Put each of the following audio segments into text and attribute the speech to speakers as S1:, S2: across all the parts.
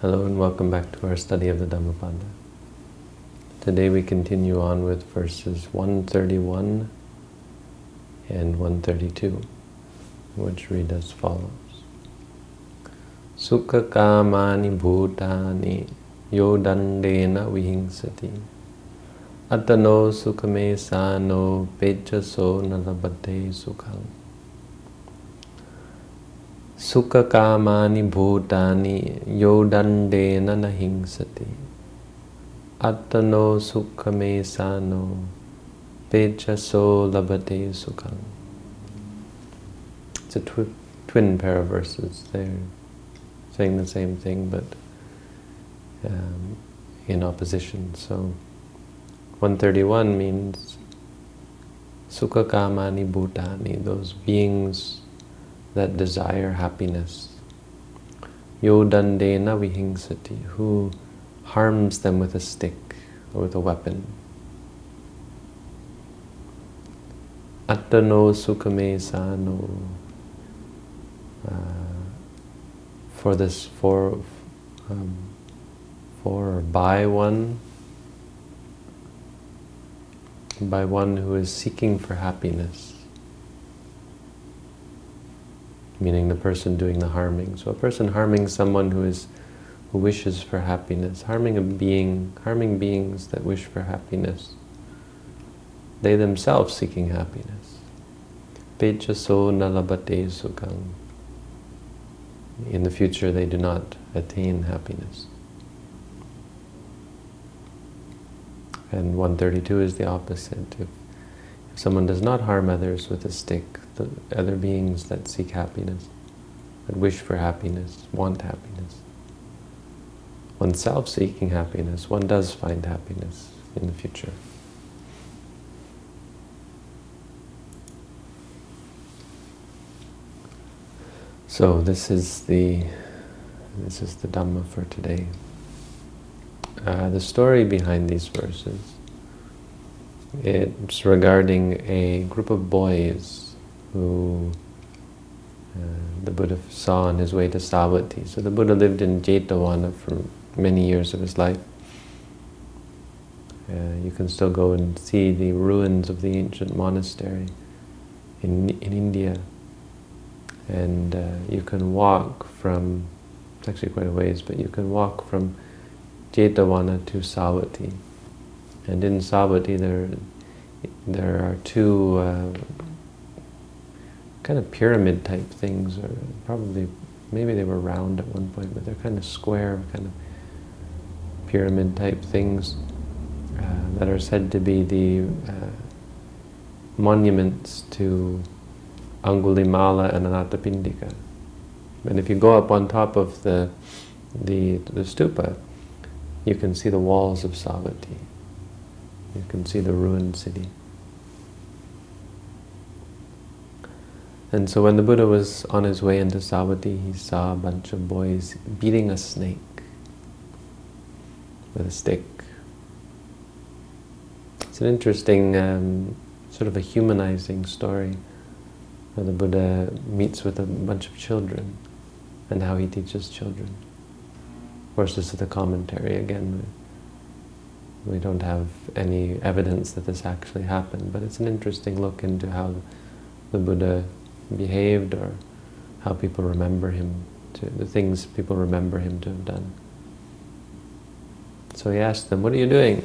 S1: Hello and welcome back to our study of the Dhammapada. Today we continue on with verses 131 and 132, which read as follows. Sukha kamani bhutani yodandena vihingsati atano sukhame sano pechaso nalabate sukham Sukha kamani bhutani yodandena nahingsati Atano sukhame sano pechaso labate sukham It's a twi twin pair of verses. They're saying the same thing but um, in opposition. So 131 means Sukha kamani bhutani, those beings that desire happiness. Yodandena vihingsati, who harms them with a stick or with a weapon. Attano sukhame sano. Uh, for this, for, um, for or by one, by one who is seeking for happiness meaning the person doing the harming. So a person harming someone who is who wishes for happiness, harming a being, harming beings that wish for happiness, they themselves seeking happiness. Sukham. In the future they do not attain happiness. And 132 is the opposite. If, if someone does not harm others with a stick, the other beings that seek happiness, that wish for happiness, want happiness. Oneself seeking happiness, one does find happiness in the future. So this is the this is the Dhamma for today. Uh, the story behind these verses, it's regarding a group of boys who uh, the Buddha saw on his way to Savatthi. So the Buddha lived in Jetavana for many years of his life. Uh, you can still go and see the ruins of the ancient monastery in, in India. And uh, you can walk from, it's actually quite a ways, but you can walk from Jetavana to Savatthi. And in Savatthi there, there are two uh, kind of pyramid type things, or probably, maybe they were round at one point, but they're kind of square, kind of pyramid type things uh, that are said to be the uh, monuments to Angulimala and Anathapindika. And if you go up on top of the, the, the stupa, you can see the walls of Savatthi. You can see the ruined city. And so when the Buddha was on his way into Savatthi, he saw a bunch of boys beating a snake with a stick. It's an interesting, um, sort of a humanizing story where the Buddha meets with a bunch of children and how he teaches children. Of course, this is the commentary again. We don't have any evidence that this actually happened, but it's an interesting look into how the Buddha behaved or how people remember him, to, the things people remember him to have done. So he asked them, what are you doing?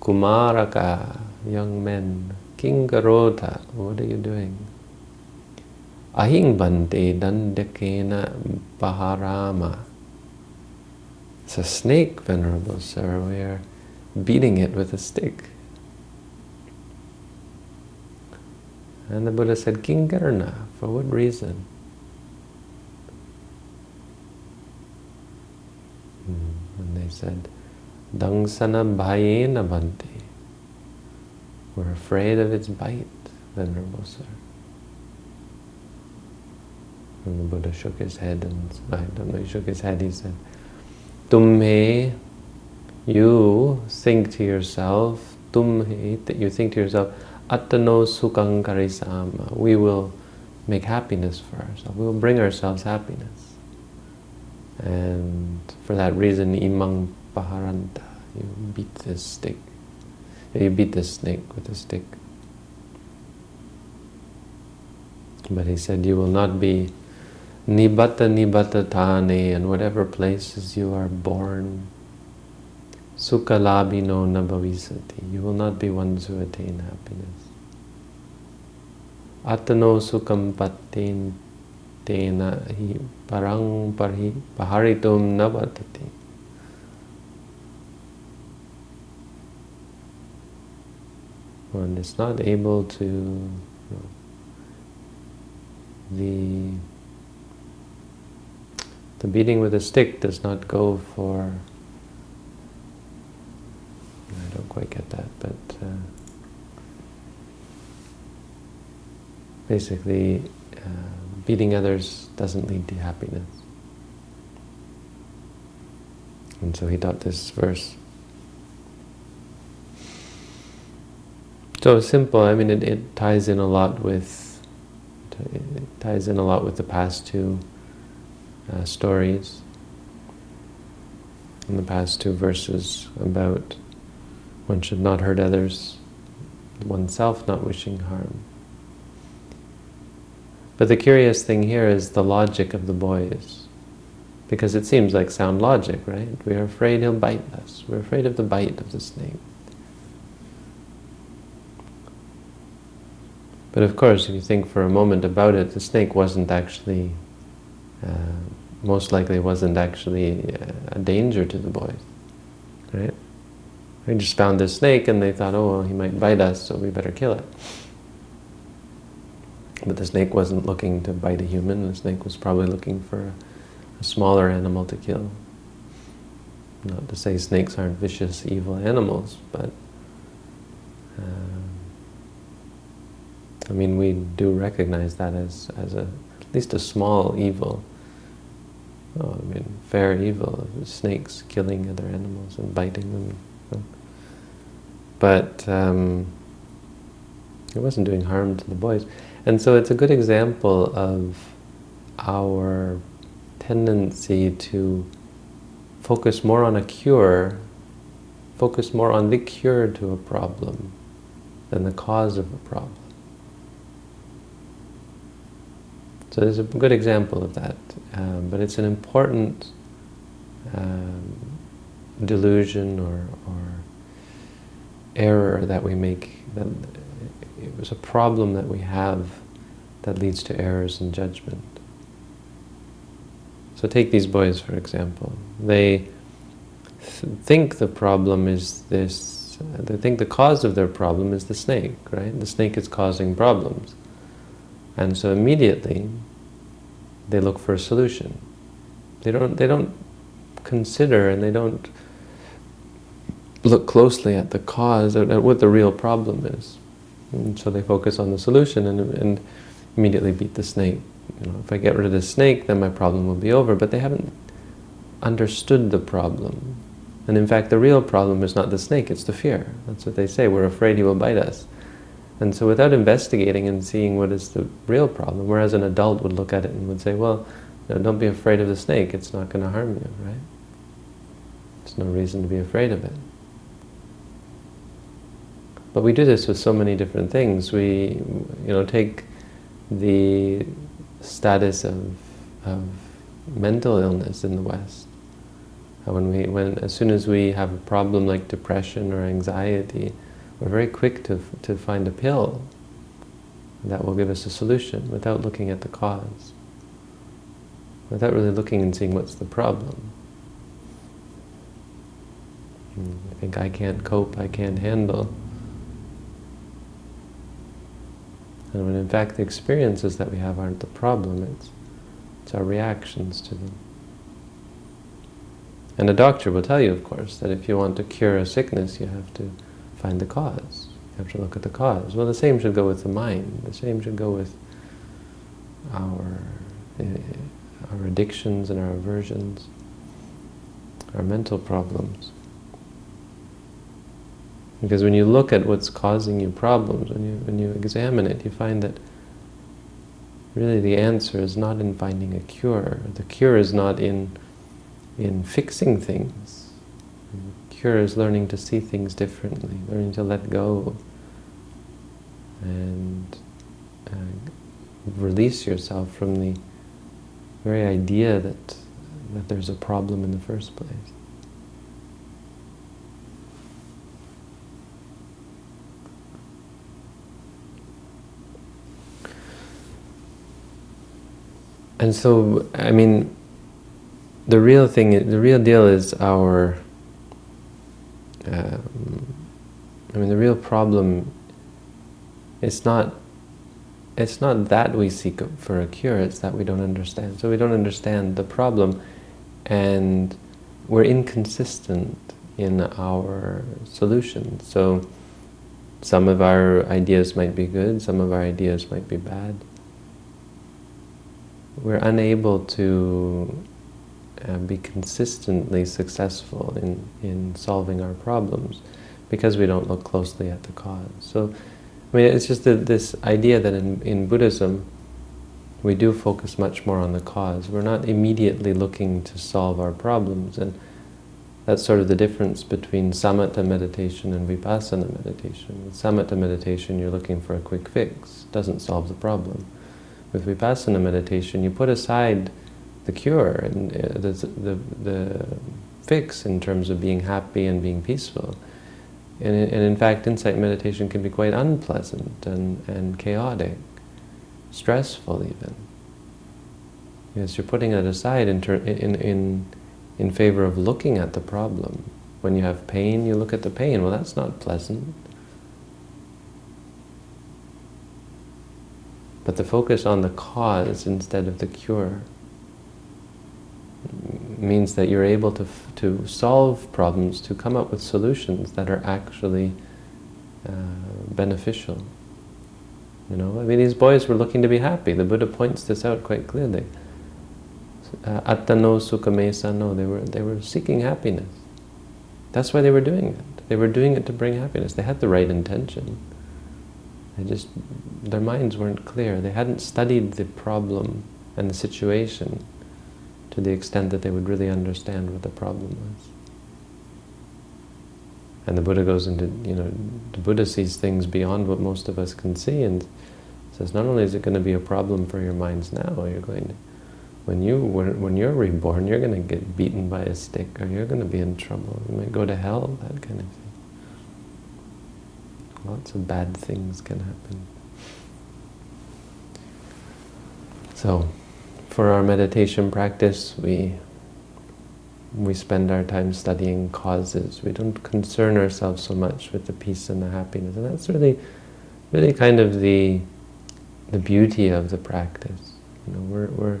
S1: Kumaraka, young men, Kingarota, what are you doing? Ahing bante dandakena baharama. It's a snake, Venerable Sir. We are beating it with a stick. And the Buddha said, Kingarna, for what reason? Hmm, and they said, Dangsana bhayena bhante. We're afraid of its bite, Venerable Sir. And the Buddha shook his head and, I don't he shook his head, he said, Tumhe, you think to yourself, tumhe, you think to yourself, Attano karisama. We will make happiness for ourselves. We will bring ourselves happiness. And for that reason, imang paharanta, you beat this stick. You beat this snake with a stick. But he said, you will not be nibbata nibbata tane, in whatever places you are born. Sukha labino nabhavisati. You will not be ones who attain happiness. Atano sukham patten tena hi parang parhi paharitum navatati. One is not able to you know, the the beating with a stick does not go for I don't quite get that, but uh, basically uh, beating others doesn't lead to happiness. And so he taught this verse. So simple, I mean, it, it ties in a lot with, it ties in a lot with the past two uh, stories, in the past two verses about one should not hurt others, oneself not wishing harm. But the curious thing here is the logic of the boys. Because it seems like sound logic, right? We are afraid he'll bite us. We're afraid of the bite of the snake. But of course, if you think for a moment about it, the snake wasn't actually, uh, most likely wasn't actually uh, a danger to the boys? They just found this snake and they thought, oh, well, he might bite us, so we better kill it. But the snake wasn't looking to bite a human, the snake was probably looking for a, smaller animal to kill. Not to say snakes aren't vicious, evil animals, but um, I mean, we do recognize that as, as a, at least a small evil. Oh, I mean, fair evil, snakes killing other animals and biting them. But um, it wasn't doing harm to the boys. And so it's a good example of our tendency to focus more on a cure, focus more on the cure to a problem than the cause of a problem. So there's a good example of that, um, but it's an important um, delusion or, or error that we make, that it was a problem that we have that leads to errors in judgment. So take these boys, for example. They th think the problem is this, they think the cause of their problem is the snake, right? The snake is causing problems. And so immediately, they look for a solution. They don't, they don't consider and they don't look closely at the cause, at what the real problem is. And so they focus on the solution and, and immediately beat the snake. You know, if I get rid of the snake, then my problem will be over. But they haven't understood the problem. And in fact, the real problem is not the snake, it's the fear. That's what they say, we're afraid he will bite us. And so without investigating and seeing what is the real problem, whereas an adult would look at it and would say, well, know, don't be afraid of the snake, it's not going to harm you, right? There's no reason to be afraid of it. But we do this with so many different things. We, you know, take the status of, of mental illness in the West. Uh, when we, when, as soon as we have a problem like depression or anxiety, we're very quick to, to find a pill that will give us a solution without looking at the cause, without really looking and seeing what's the problem. Mm, I think I can't cope, I can't handle. And when in fact the experiences that we have aren't the problem, it's, it's our reactions to them. And a doctor will tell you, of course, that if you want to cure a sickness, you have to find the cause. You have to look at the cause. Well, the same should go with the mind. The same should go with our, uh, our addictions and our aversions, our mental problems. Because when you look at what's causing you problems, when you, when you examine it, you find that really the answer is not in finding a cure. The cure is not in, in fixing things. The cure is learning to see things differently, learning to let go and uh, release yourself from the very idea that, that there's a problem in the first place. And so, I mean, the real thing, the real deal is our, um, I mean, the real problem, it's not, it's not that we seek for a cure, it's that we don't understand. So we don't understand the problem, and we're inconsistent in our solutions. So some of our ideas might be good, some of our ideas might be bad we're unable to uh, be consistently successful in, in solving our problems because we don't look closely at the cause. So, I mean, it's just this idea that in, in Buddhism, we do focus much more on the cause. We're not immediately looking to solve our problems, and that's sort of the difference between samatha meditation and vipassana meditation. With samatha meditation, you're looking for a quick fix. It doesn't solve the problem with vipassana meditation, you put aside the cure and uh, the, the, the fix in terms of being happy and being peaceful. And, and in fact, insight meditation can be quite unpleasant and, and chaotic, stressful even. Because you're putting it aside in, in, in, in favor of looking at the problem. When you have pain, you look at the pain. Well, that's not pleasant. But the focus on the cause instead of the cure means that you're able to, to solve problems, to come up with solutions that are actually uh, beneficial. You know, I mean, these boys were looking to be happy. The Buddha points this out quite clearly. Uh, Attano sukhame sano, they were, they were seeking happiness. That's why they were doing it. They were doing it to bring happiness. They had the right intention. They just, their minds weren't clear. They hadn't studied the problem and the situation to the extent that they would really understand what the problem was. And the Buddha goes into, you know, the Buddha sees things beyond what most of us can see and says, not only is it going to be a problem for your minds now, you're going to, when, you, when, when you're reborn, you're going to get beaten by a stick or you're going to be in trouble. You might go to hell, that kind of thing. Lots of bad things can happen. So, for our meditation practice, we we spend our time studying causes. We don't concern ourselves so much with the peace and the happiness, and that's really, really kind of the the beauty of the practice. You know, we're we're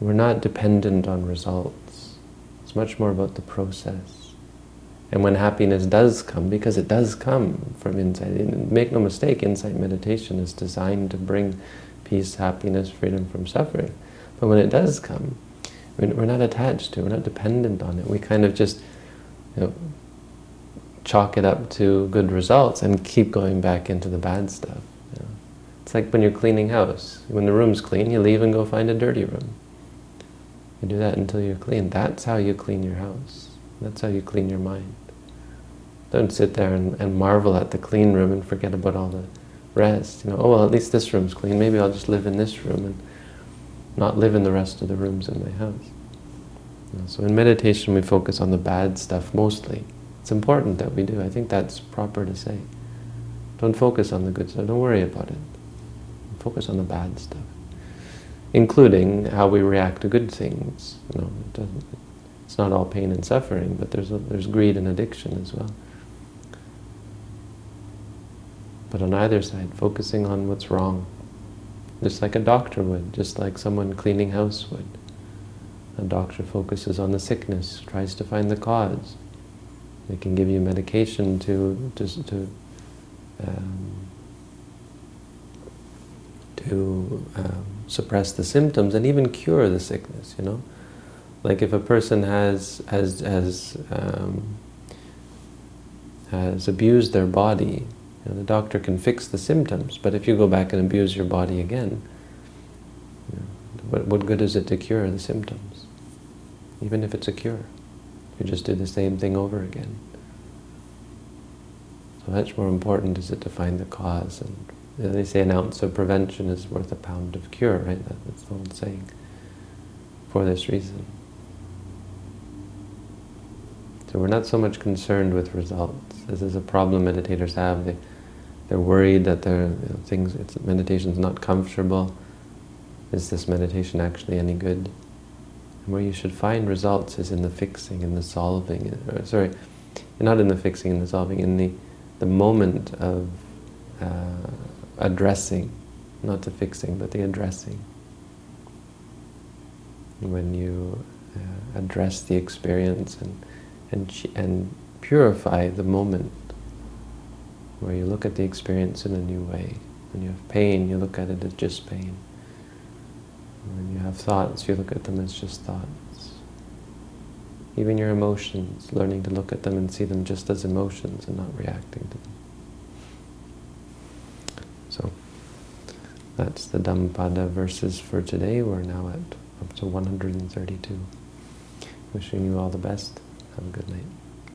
S1: we're not dependent on results. It's much more about the process. And when happiness does come, because it does come from inside, make no mistake, insight meditation is designed to bring peace, happiness, freedom from suffering. But when it does come, we're not attached to it, we're not dependent on it. We kind of just you know, chalk it up to good results and keep going back into the bad stuff. You know. It's like when you're cleaning house. When the room's clean, you leave and go find a dirty room. You do that until you're clean. That's how you clean your house. That's how you clean your mind. Don't sit there and, and marvel at the clean room and forget about all the rest. You know, oh, well, at least this room's clean. Maybe I'll just live in this room and not live in the rest of the rooms in my house. You know, so in meditation, we focus on the bad stuff mostly. It's important that we do. I think that's proper to say. Don't focus on the good stuff. Don't worry about it. Focus on the bad stuff, including how we react to good things. You know, it it's not all pain and suffering, but there's a, there's greed and addiction as well. But on either side, focusing on what's wrong. Just like a doctor would, just like someone cleaning house would. A doctor focuses on the sickness, tries to find the cause. They can give you medication to, to, to, um, to um, suppress the symptoms and even cure the sickness, you know. Like if a person has, has, has, um, has abused their body, you know, the doctor can fix the symptoms, but if you go back and abuse your body again, what, what good is it to cure the symptoms? Even if it's a cure. You just do the same thing over again. So much more important is it to find the cause. And they say an ounce of prevention is worth a pound of cure, right? That's the old saying. For this reason. So we're not so much concerned with results. This is a problem meditators have. They, they're worried that their you know, things, it's, meditation's not comfortable. Is this meditation actually any good? And where you should find results is in the fixing, in the solving. Or, sorry, not in the fixing and the solving, in the the moment of uh, addressing, not the fixing, but the addressing. When you uh, address the experience and, and, and purify the moment, where you look at the experience in a new way. When you have pain, you look at it as just pain. When you have thoughts, you look at them as just thoughts. Even your emotions, learning to look at them and see them just as emotions and not reacting to them. So, that's the Dhammapada verses for today. We're now at up to 132. Wishing you all the best. Have a good night.